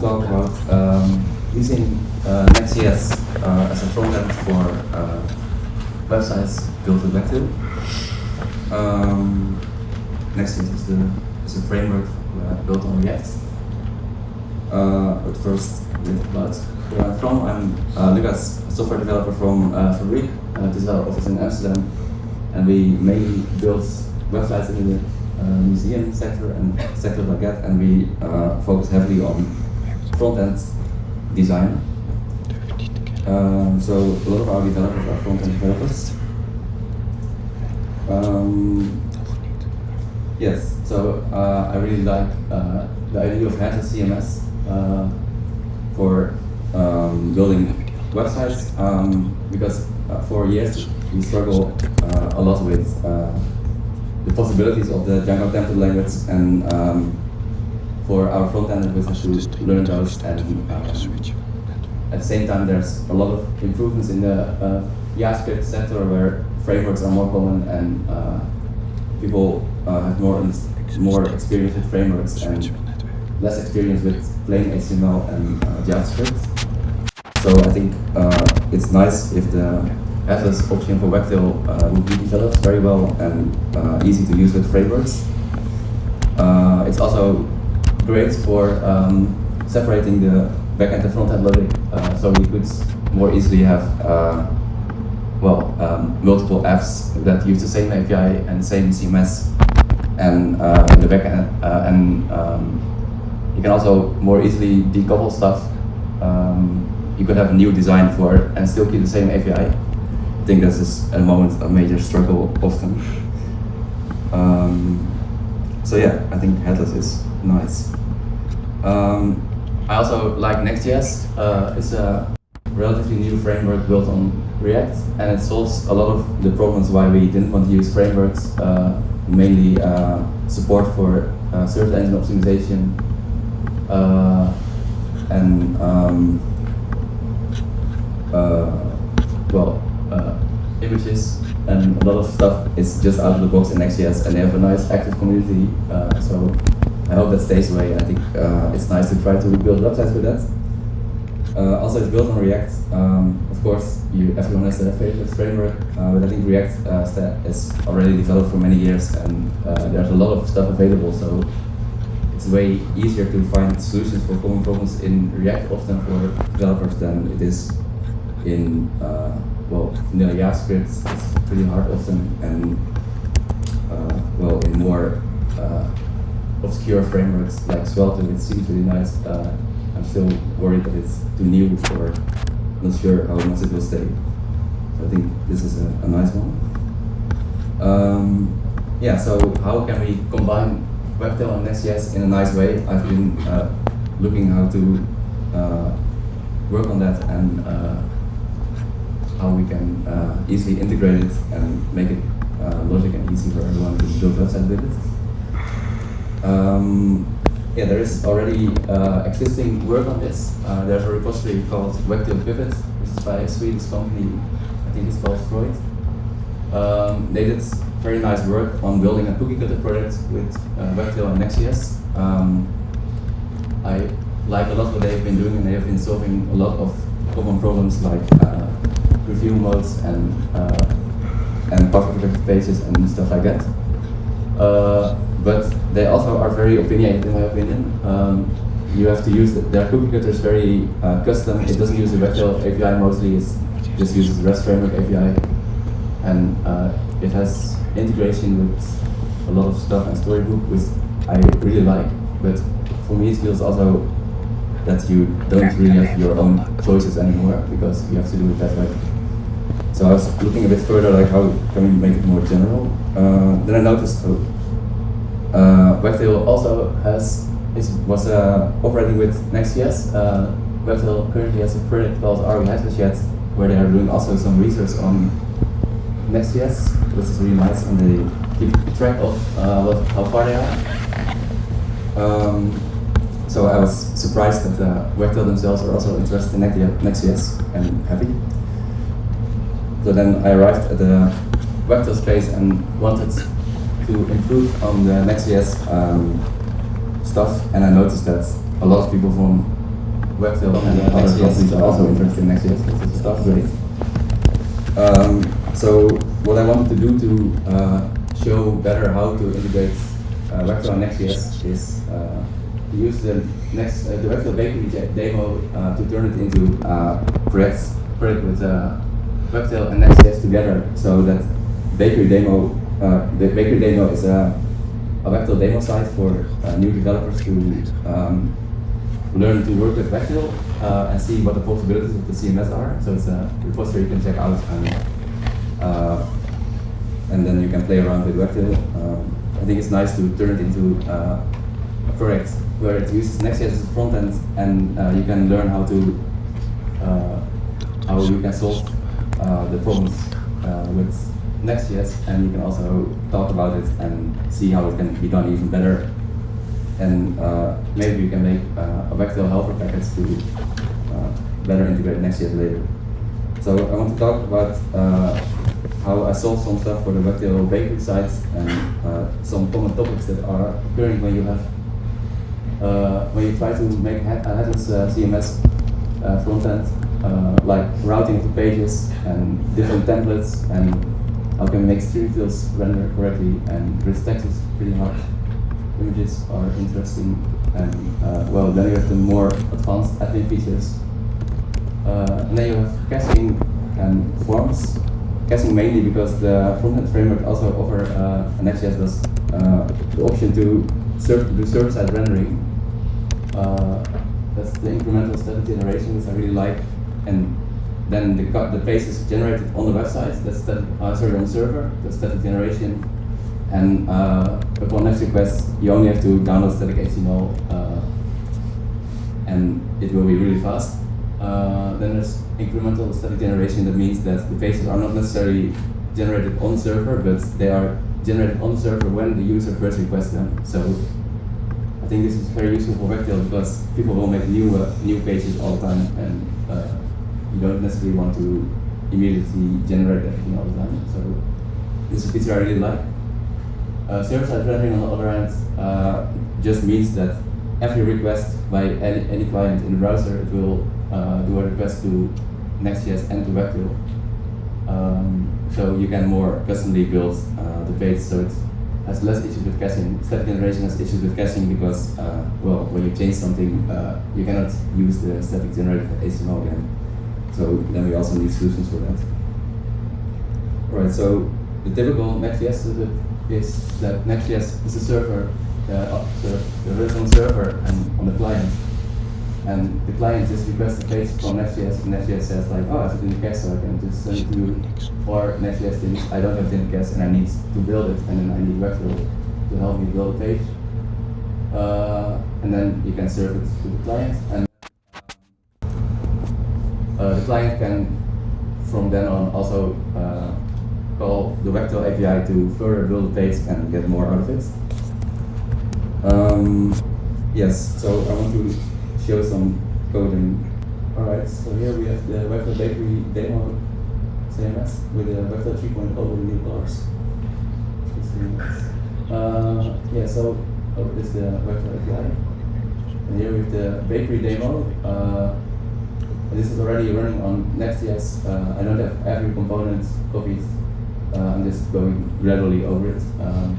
talk about um, using uh, Next.js uh, as a frontend for uh, websites built with Wagtail. Um, Next.js is, the, is a framework uh, built on React. Uh, but first, about where I'm from. I'm uh, Lucas, a software developer from uh, Fabrique. Uh, this is our office in Amsterdam. And we mainly build websites in the uh, museum sector and sectors like that. And we uh, focus heavily on front-end design. Um, so a lot of our developers are front-end developers. Um, yes, so uh, I really like uh, the idea of headless CMS uh, for um, building websites um, because uh, for years we struggle uh, a lot with uh, the possibilities of the Django template language and um, for our front end we have to learn those and uh, at the same time there's a lot of improvements in the uh, JavaScript sector where frameworks are more common and uh, people uh, have more more experience with frameworks and less experience with plain HTML and uh, JavaScript. So I think uh, it's nice if the headless option for Wagtail uh, would be developed very well and uh, easy to use with frameworks. Uh, it's also great for um, separating the backend and frontend logic, uh, so we could more easily have uh, well um, multiple apps that use the same API and same CMS and uh, the backend and um, you can also more easily decouple stuff. Um, you could have a new design for it and still keep the same API. I think this is at the moment a major struggle often. Um, so yeah, I think headless is nice. Um, I also like Next.js. Uh, it's a relatively new framework built on React and it solves a lot of the problems why we didn't want to use frameworks, uh, mainly uh, support for uh, search engine optimization, uh, and um, uh, well, images and a lot of stuff is just out of the box in Next.js and they have a nice active community. So I hope that stays away. I think uh, it's nice to try to build websites with that. Uh, also, it's built on React. Um, of course, you, everyone has their favorite framework, uh, but I think React uh, is already developed for many years, and uh, there's a lot of stuff available. So it's way easier to find solutions for common problems in React often for developers than it is in uh, well vanilla JavaScript. It's pretty hard often, and well in more obscure frameworks like Svelte, it seems really nice. Uh, I'm still worried that it's too new or not sure how much it will stay. So I think this is a, a nice one. Um, yeah, so how can we combine Wagtail and Next.js in a nice way. I've been uh, looking how to uh, work on that and uh, how we can uh, easily integrate it and make it uh, logic and easy for everyone to build websites with it. Um, yeah, there is already uh, existing work on this. there's a repository called Wagtail Pipit, which is by a Swedish company, I think it's called Frojd. Um, they did very nice work on building a cookie cutter project with uh, and Next.js. Um, I like a lot what they've been doing and they have been solving a lot of common problems like uh, review modes and uh, and protected pages and stuff like that. Uh, but they also are very opinionated in my opinion. Um, you have to use the, their cookie cutter is very uh, custom. It doesn't use the Wagtail API mostly. It just uses the REST framework API, and uh, it has integration with a lot of stuff and Storybook, which I really like. But for me, it feels also that you don't really have your own choices anymore because you have to do it that way. So I was looking a bit further, like how can we make it more general? Uh, then I noticed oh, uh, also has is, was uh, operating with Next.js. Uh, currently has a project called We Yet, where they are doing also some research on Next.js, which is really nice, and they keep track of uh, what, how far they are. Um, so I was surprised that uh, themselves are also interested in Next.js and happy. So then I arrived at the Wagtail space and wanted to improve on the Next.js um, stuff, and I noticed that a lot of people from Wagtail and other companies are also interested in Next.js. Stuff great. Um, so what I wanted to do to uh, show better how to integrate uh, Wagtail and Next.js is uh, to use the next uh, the Bakery demo uh, to turn it into uh, projects project with uh, Wagtail and Next.js together, so that Bakery demo uh, the Bakery demo is a, a demo site for uh, new developers to um, learn to work with Wagtail uh, and see what the possibilities of the CMS are. So it's a repository you can check out and uh, and then you can play around with Wagtail. Um, I think it's nice to turn it into uh, a project where it uses Next.js as a front end and uh, you can learn how to how you can solve the problems with Next.js and you can also talk about it and see how it can be done even better. And uh, maybe you can make uh, a Wagtail helper package to uh, better integrate Next.js later. So I want to talk about uh, how I solved some stuff for the Wagtail bakery sites and uh, some common topics that are occurring when you have uh, when you try to make a headless CMS front end, uh, like routing of the pages and different templates and how can we make stream fields render correctly and rich text is pretty hard. Images are interesting and uh, well then you have the more advanced admin features. Uh, and then you have caching and forms. Caching mainly because the frontend framework also offer uh, Next.js does uh, the option to serve, do server-side rendering. Uh, that's the incremental static generation, which I really like. And then the, the page is generated on the website. That's static, uh, sorry, on the server. the static generation. And uh, upon next request, you only have to download static HTML, uh, and it will be really fast. Uh, then there's incremental static generation. That means that the pages are not necessarily generated on server, but they are generated on the server when the user first requests them. So I think this is very useful for Wagtail because people will make new uh, new pages all the time, and uh, you don't necessarily want to immediately generate everything all the time. So this is a feature I really like. Uh, server-side rendering, on the other hand, uh, just means that every request by any, any client in the browser, it will uh, do a request to Next.js and to Wagtail. Um, so you can more customly build uh, the page so it has less issues with caching. Static generation has issues with caching because, uh, well, when you change something, uh, you cannot use the static generated HTML again. So then we also need solutions for that. Alright, so the typical Next.js is that Next.js is a server, uh, server the server and on the client. And the client just requests a page from Next.js, and Next.js says like, oh, I have cache, so I can just send it to you. Or Next.js thinks, I don't have cache, and I need to build it, and then I need Wagtail to help me build a page. Uh, and then you can serve it to the client, and client can, from then on, also uh, call the Wagtail API to further build the page and get more out of it. Um, yes, so I want to show some coding. Alright, so here we have the Wagtail Bakery demo CMS with the Wagtail 3.0 with new colors. Uh, yeah, so oh, this is the Wagtail API. And here we have the bakery demo. Uh, this is already running on Next.js. Uh, I don't have every component copied. Uh, I'm just going gradually over it. Um,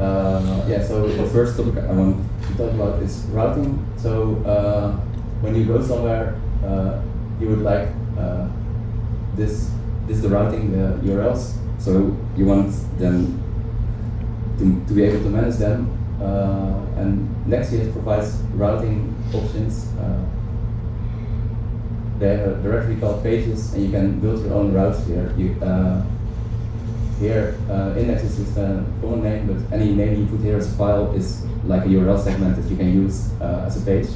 uh, yeah, so the first topic I want to talk about is routing. So uh, when you go somewhere, uh, you would like uh, this, this is the routing the URLs. So you want them to, to be able to manage them. And Next.js provides routing options. They are directly called pages, and you can build your own routes here. You, uh, here, uh, index is a common name, but any name you put here as a file is like a URL segment that you can use uh, as a page.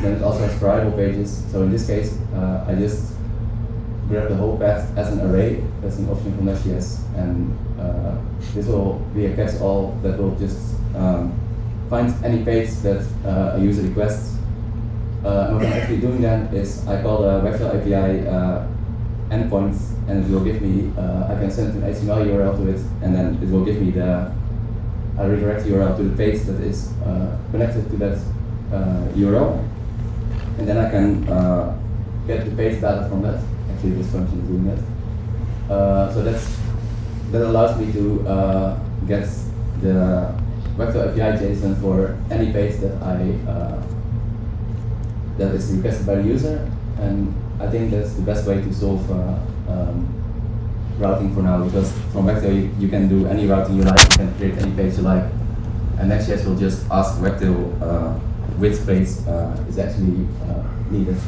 Then it also has variable pages. So in this case, uh, I just grab the whole path as an array. That's an option from Next.js, and uh, this will be a catch-all that will just um, find any page that uh, a user requests uh, and what I'm actually doing then is I call the Wagtail API uh, endpoint and it will give me, uh, I can send an HTML URL to it and then it will give me the a redirect URL to the page that is uh, connected to that uh, URL, and then I can uh, get the page data from that. Actually, this function is doing that. Uh, so that's that allows me to uh, get the Wagtail API JSON for any page that I uh, that is requested by the user, and I think that's the best way to solve uh, um, routing for now because from Wagtail you, you, can do any routing you like, you can create any page you like, and Next.js will just ask Wagtail uh, which page uh, is actually uh, needed,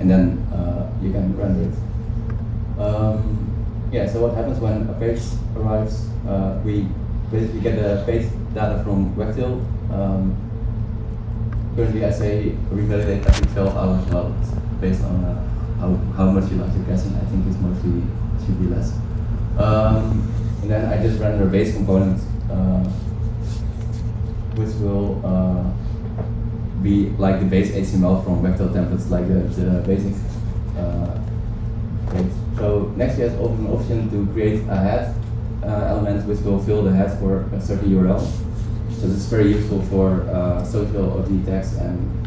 and then uh, you can render it. Um, yeah, so what happens when a page arrives, uh, we basically get the page data from Wagtail. Um, currently I say revalidate every 12 hours based on uh, how, how much you like your caching. I think it's mostly, should be less. Um, and then I just render base components, uh, which will uh, be like the base HTML from Wagtail templates, like the, the basic uh, page. So Next.js offers an option to create a head uh, element which will fill the head for a certain URL. So this is very useful for uh, social OG tags and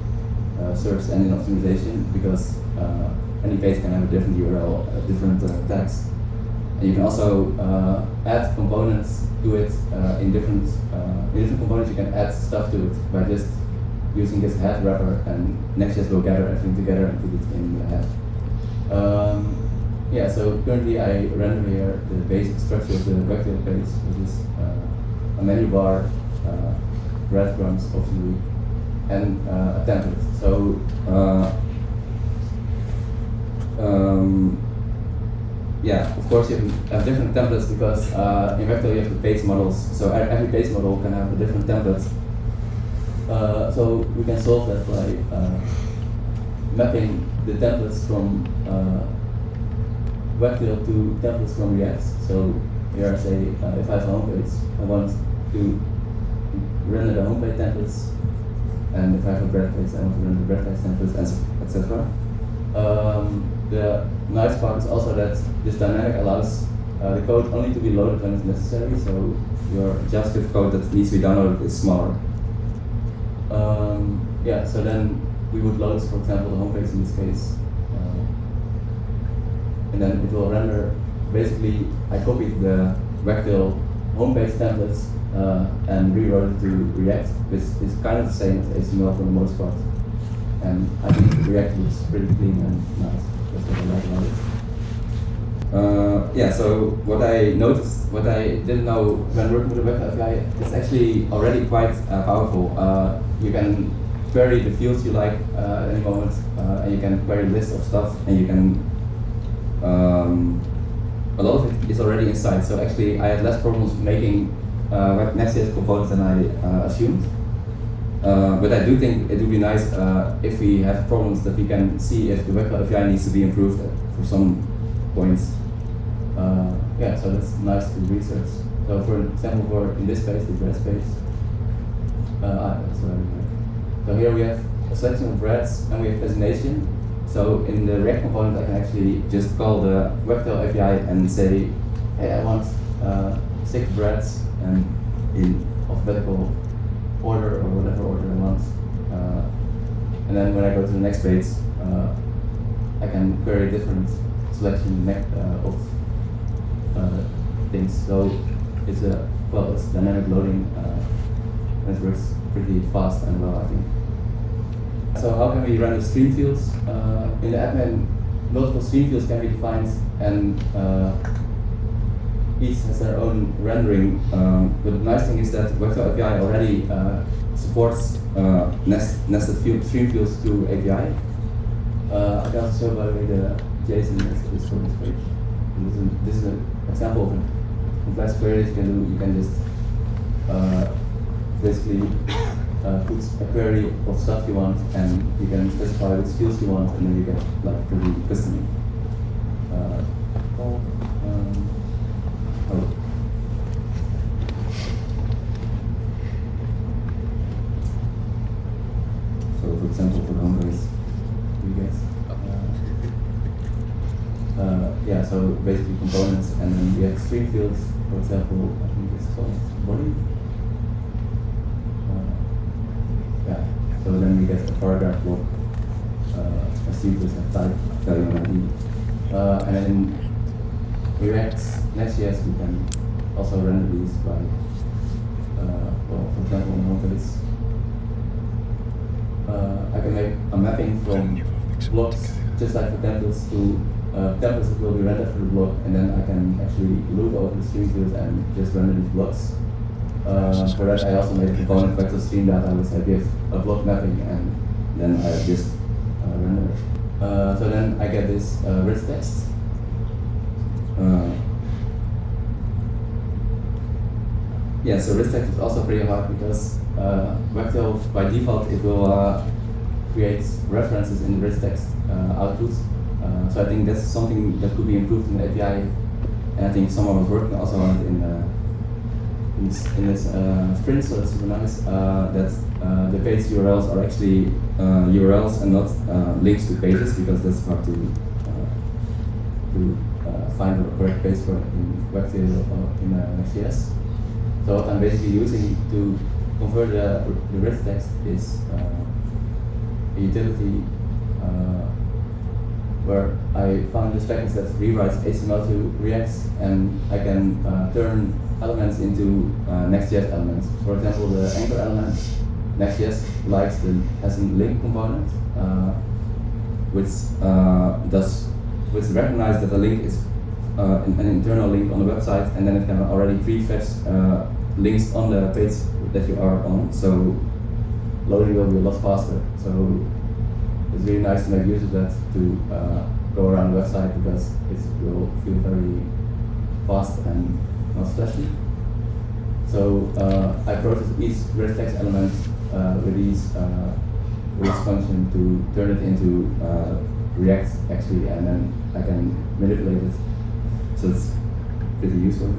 uh, search engine optimization because uh, any page can have a different URL, uh, different uh, tags. And you can also add components to it in different in different components. You can add stuff to it by just using this head wrapper, and Next.js will gather everything together and put it in the head. Um, yeah, so currently I render here the basic structure of the Wagtail page, which is uh, a menu bar, uh, breadcrumbs, obviously, and uh. So, uh, um, yeah, of course you have different templates because uh, in Wagtail you have the page models, so every page model can have a different template. Uh, so we can solve that by mapping the templates from Wagtail to templates from React. So here I say, uh, if I have a homepage, I want to render the homepage templates, and if I have a bread page, I want to render the bread page templates, etc. Um, the nice part is also that this dynamic allows uh, the code only to be loaded when it's necessary, so your JavaScript code that needs to be downloaded is smaller. Um, yeah, so then we would load, for example, the homepage in this case, and then it will render, basically, I copied the Wagtail homepage templates uh, and rewrote it to React, which is kind of the same as HTML for the most part. And I think React looks pretty clean and nice. That's what I like about it. Uh, yeah, so what I noticed, what I didn't know when working with the Web API, it's actually already quite uh, powerful. Uh, you can query the fields you like uh, at any moment, uh, and you can query lists of stuff, and you can um, a lot of it is already inside. So actually, I had less problems making uh, Next.js components than I uh, assumed. Uh, but I do think it would be nice uh, if we have problems that we can see if the web API needs to be improved for some points. Yeah, so that's nice to research. So for example, for in this case, the bread space. Uh, so here we have a selection of breads and we have designation so in the React component, I can actually just call the Wagtail API and say, hey, I want uh, six breads and in alphabetical order or whatever order I want. Uh, and then when I go to the next page, uh, I can query different selection uh, of uh, things. So it's a well, it's dynamic loading, uh, and it works pretty fast and well, I think. So how can we run the stream fields? In the admin, multiple stream fields can be defined and each has their own rendering. Um, but the nice thing is that Wagtail API already uh, supports uh, nest, nested field, stream fields to API. Uh, I can also show by the way the JSON is for this page. This is, this is, an example of a complex query you can do. You can just uh, basically uh, put a query of stuff you want, and you can specify which fields you want, and then you get like pretty custom. Uh, um, oh. So, for example, for the home base, you guys. Uh, uh, yeah, so basically components, and fields. For example, I think it's called body. So then we get a paragraph block, uh, a sequence of type ID. Uh, and then React Next.js we can also render these by, uh, well, for example, in uh, I can make a mapping from blocks, just like for templates, to uh, templates will be rendered for the block, and then I can actually loop over the stream field and just render these blocks. Uh, for that, I also made a component Wagtail stream which I give a block mapping, and then I just uh, render. Uh, so then I get this uh, rich text. Uh, yeah, so rich text is also pretty hard because uh, Wagtail by default it will uh, create references in rich text uh, output. Uh, so I think that's something that could be improved in the API, and I think someone was working also on it in, uh, in this, in this uh, sprint, so that's super nice. Uh, that uh, the page URLs are actually uh, URLs and not uh, links to pages because that's hard to uh, to uh, find the correct page for in Wagtail or in uh, Next.js. So what I'm basically using to convert the, the rich text is uh, a utility uh, where I found this package that rewrites HTML to React and I can uh, turn elements into uh, Next.js elements. For example, the anchor element, Next.js likes the has a link component, uh, which uh, does which recognizes that the link is uh, an, an internal link on the website, and then it can already prefetch uh, links on the page that you are on. So loading will be a lot faster. So it's really nice to make use of that to uh, go around the website because it will feel very fast and not stressful. So uh, I process each rich text element uh, with these uh, with this function to turn it into uh, React actually, and then I can manipulate it. So it's pretty useful.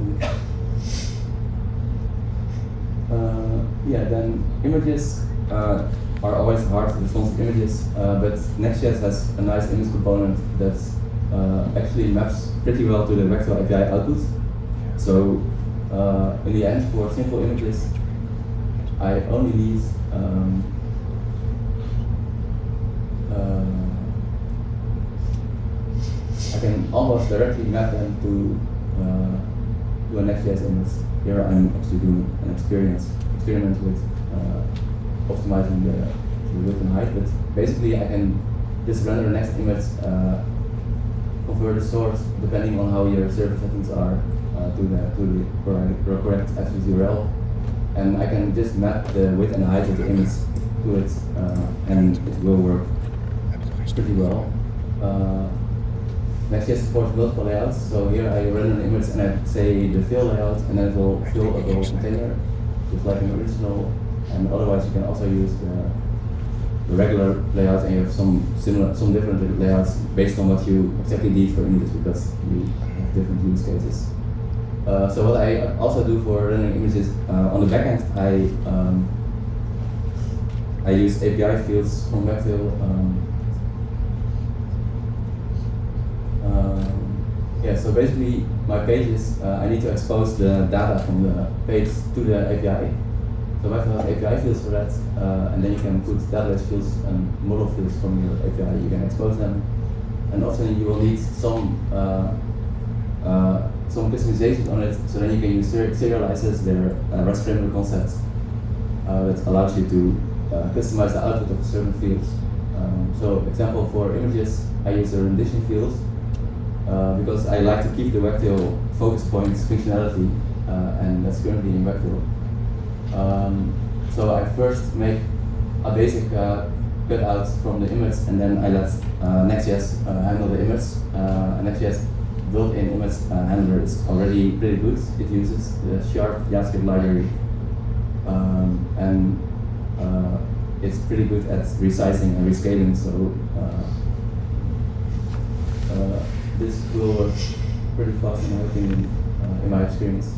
Uh, yeah, then images uh, are always hard to respond to images, uh, but Next.js has a nice image component that uh, actually maps pretty well to the Wagtail API output. So uh, in the end, for simple images, I only need um, uh, I can almost directly map them to uh, to a Next.js image. Here I'm actually doing an experience experiment with optimizing the, the width and height, but basically I can just render the next image, uh, convert the source depending on how your server settings are uh, to the to the correct, correct attribute URL, and I can just map the width and height of the image to it, uh, and it will work pretty well. Uh, Next.js supports multiple layouts, so here I render an image and I say the fill layout, and then it will fill a whole container, just like an original. And otherwise, you can also use the, the regular layout, and you have some similar, some different layouts based on what you exactly need for images, because you have different use cases. Uh, so what I also do for rendering images uh, on the backend, I um, I use API fields from Wagtail. Um, um, yeah, so basically my pages, uh, I need to expose the data from the page to the API. So Wagtail has API fields for that, uh, and then you can put database fields and model fields from your API. You can expose them, and often you will need some uh, uh, some customization on it, so then you can use ser serializes their uh, REST framework concepts uh, that allows you to uh, customize the output of certain fields. Um, so example for images, I use the rendition field because I like to keep the Wagtail focus points functionality, and that's currently in Wagtail. Um, so I first make a basic uh, cutout from the image, and then I let uh, Next.js uh, handle the image. Uh, Next.js built-in image uh, handler is already pretty good. It uses the Sharp JavaScript library, um, and uh, it's pretty good at resizing and rescaling. So uh, this will work pretty fast in in my experience.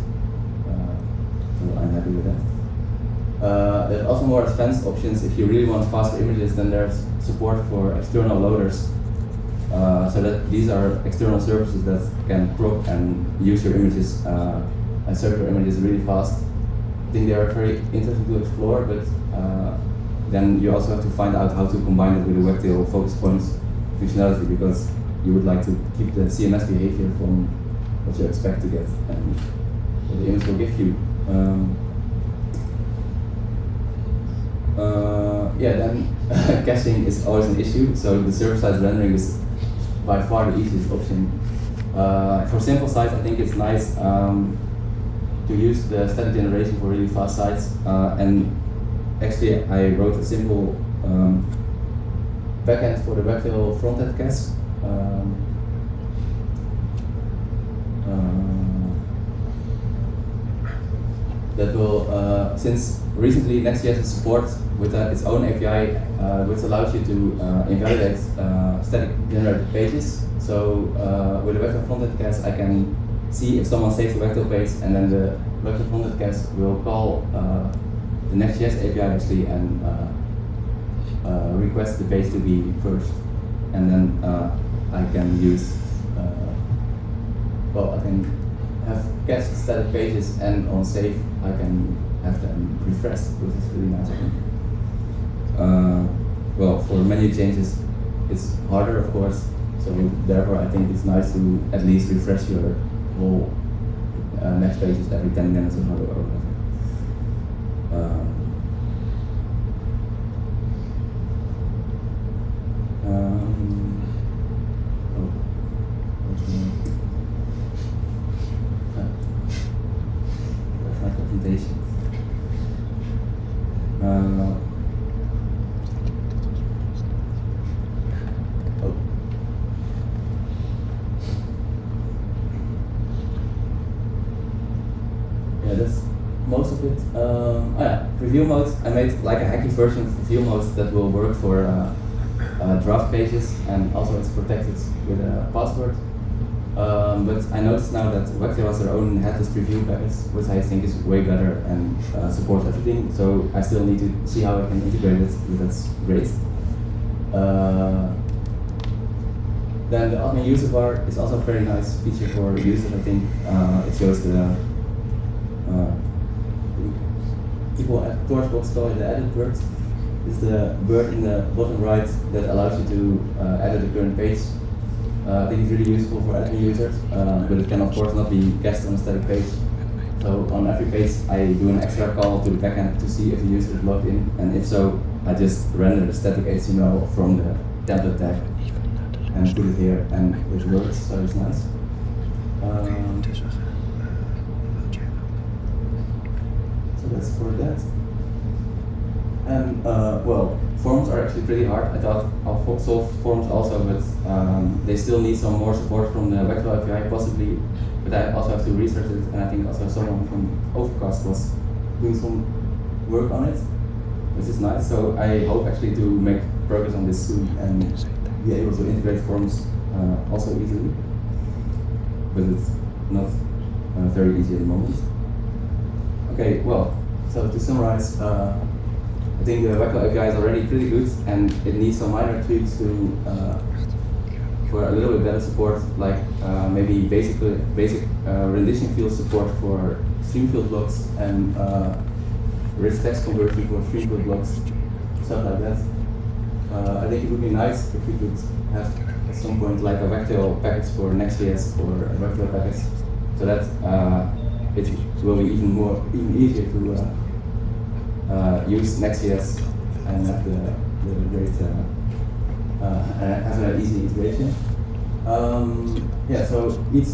So I'm happy with that. Uh, there's also more advanced options. If you really want faster images, then there's support for external loaders. Uh, so that these are external services that can crop and use your images uh, and serve your images really fast. I think they are very interesting to explore, but uh, then you also have to find out how to combine it with the Wagtail focus points functionality because you would like to keep the CMS behavior from what you expect to get and what the image will give you. Um, uh, yeah, then caching is always an issue, so the server-side rendering is by far the easiest option. Uh, for simple sites, I think it's nice um, to use the static generation for really fast sites. Uh, and actually, I wrote a simple um, backend for the Wagtail frontend cache. Um, that will, uh, since recently Next.js has support with uh, its own API, uh, which allows you to uh, invalidate uh, static generated pages. So uh, with a Wagtail frontend cache, I can see if someone saves a Wagtail page, and then the Wagtail frontend cache will call uh, the Next.js API actually and request the page to be first, and then I can use well, I can have cached static pages and on save I can have them refreshed, which is really nice. Uh, well, for menu changes, it's harder, of course. So therefore, I think it's nice to at least refresh your whole uh, next pages every 10 minutes or whatever. Um, um, oh, what's the name? Uh, That's my presentation. Uh, oh. Yeah, that's most of it. Um, oh yeah, preview mode. I made like a hacky version of preview mode that will work for uh, uh, draft pages and also it's protected with a password. Um, but I noticed now that Wagtail has their own headless preview package, which I think is way better and uh, supports everything. So I still need to see how I can integrate it, but that's great. Uh, then the admin user bar is also a very nice feature for users. I think uh, it shows the uh, Torchbox call it the edit bird. Is the bird in the bottom right that allows you to uh, edit the current page uh, I think it's really useful for admin users, uh, but it can of course not be cached on a static page. So on every page I do an extra call to the backend to see if the user is logged in, and if so, I just render the static HTML from the template tag and put it here, and it works, so it's nice. Um, for that. And uh, well, forms are actually pretty hard. I thought I'll solve forms also, but um, they still need some more support from the Wagtail API possibly. But I also have to research it, and I think also someone from Overcast was doing some work on it, which is nice. So I hope actually to make progress on this soon and be able to integrate forms uh, also easily. But it's not uh, very easy at the moment. Okay, well, so to summarize. Uh, I think the Wagtail API is already pretty good, and it needs some minor tweaks to uh, for a little bit better support, like uh, maybe basic basic uh, rendition field support for stream field blocks and uh, rich text conversion for stream field blocks, stuff like that. Uh, I think it would be nice if we could have at some point like a Wagtail package for Next.js or a Wagtail package, so that it will be even more even easier to uh, use Next.js and have the, the great uh, uh, have an easy integration. Um, yeah, so each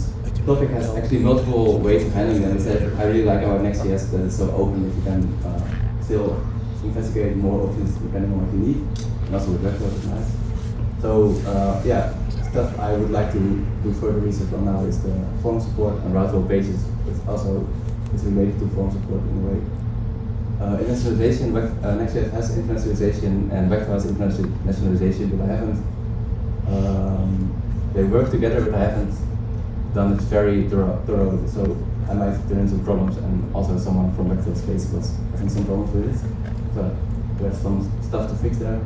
topic has actually multiple ways of handling them. Instead, I really like about Next.js that it's so open that you can uh, still investigate more options depending on what you need. And also with Wagtail is nice. So uh, yeah, stuff I would like to do further research on now is the form support and routable pages. It's also is related to form support in a way. Uh, internationalization, uh, Next.js has internationalization and Wagtail has internationalization, but I haven't, um, they work together, but I haven't done it very thorough, thorough so I might run into problems, and also someone from Wagtail space was having some problems with it, so there's some stuff to fix there.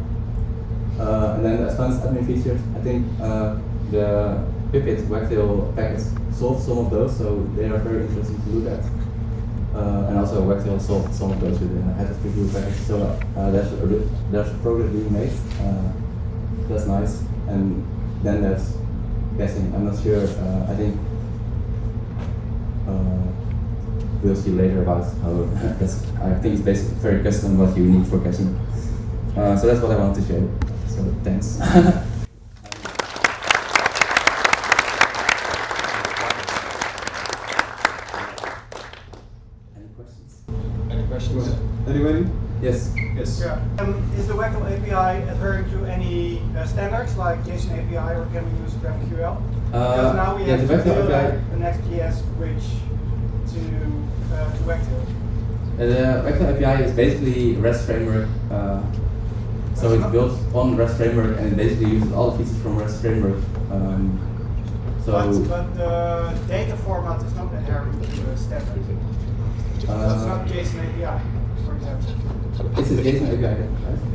Uh, and then the advanced admin features, I think uh, the Pipit Wagtail package solves some of those, so they are very interesting to look at. Uh, and also Wagtail solved some of those with the headless preview package. So uh, there's a there's progress being made. Uh, that's nice. And then there's caching. I'm not sure. Uh, I think uh, we'll see later about how that's. I think it's basically very custom what you need for caching. Uh, so that's what I want to show. So thanks. Any questions? Any questions? Anybody? Yes. Yes. Yeah. Um, is the Wagtail API adhering to any uh, standards like JSON API or can we use GraphQL? because now we Uh, yeah, have the to build API. XGS bridge to uh, to. Uh, the Wagtail API is basically a REST framework. Uh, so it's built on REST framework and it basically uses all the features from REST framework. Um, so but, but the data format is not adhering to the standard. so it's uh, not JSON API, for example. it's a JSON API, right?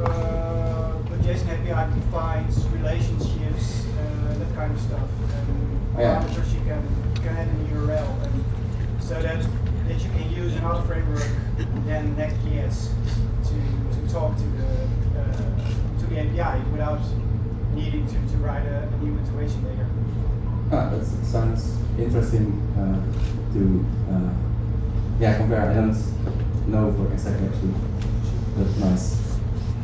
Uh, but JSON API defines relationships, uh, that kind of stuff, and yeah. parameters you can can add an URL, and so that that you can use another framework than Next.js to to talk to the uh, to the API without needing to, to write a, a new integration layer. Ah, that sounds interesting uh, to uh, yeah compare. I don't know for exactly actually, but nice.